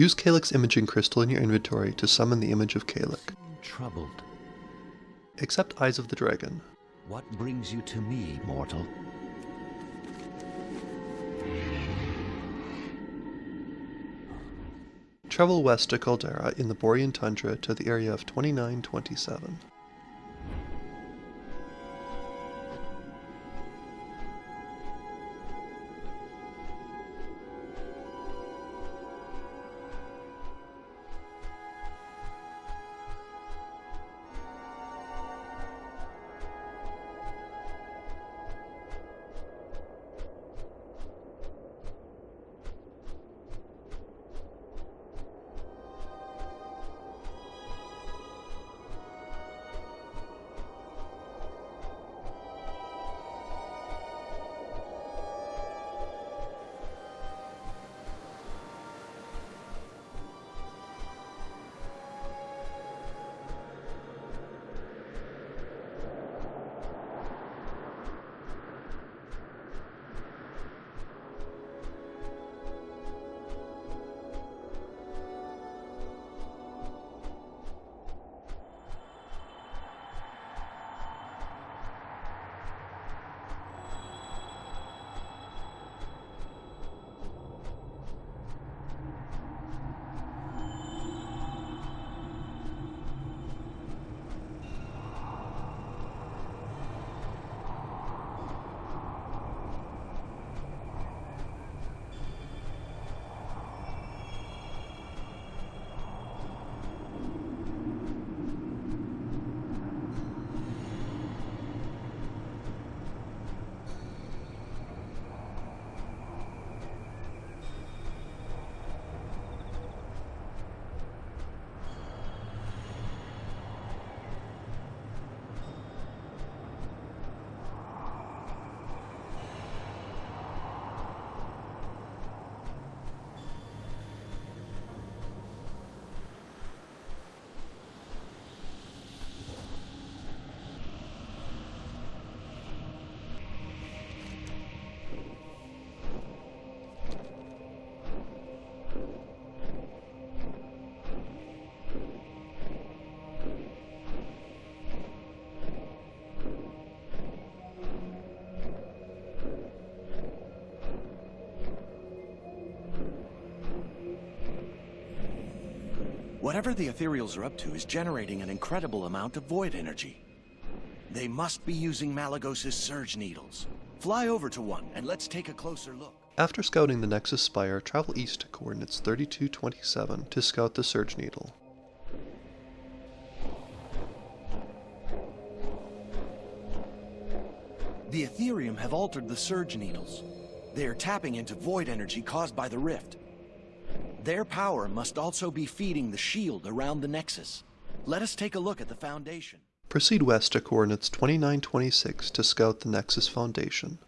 Use Calyx Imaging Crystal in your inventory to summon the image of Calyx. Troubled. Accept Eyes of the Dragon. What brings you to me, mortal? Travel west to Coldarra in the Borean Tundra to the area of 2927. Whatever the Ethereals are up to is generating an incredible amount of void energy. They must be using Malygos' surge needles. Fly over to one and let's take a closer look. After scouting the Nexus Spire, travel east to coordinates 3227 to scout the Surge Needle. The Ethereals have altered the surge needles. They are tapping into void energy caused by the rift. Their power must also be feeding the shield around the Nexus. Let us take a look at the Foundation. Proceed west to coordinates 2926 to scout the Nexus Foundation.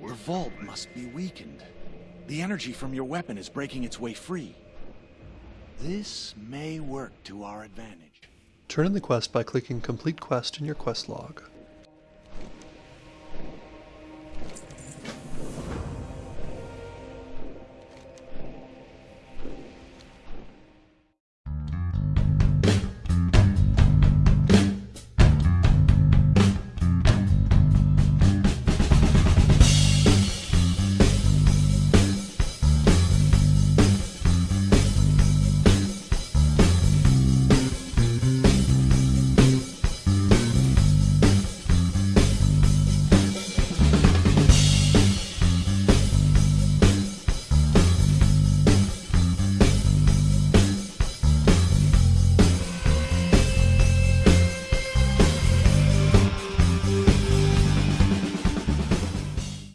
Your vault must be weakened. The energy from your weapon is breaking its way free. This may work to our advantage. Turn in the quest by clicking Complete Quest in your quest log.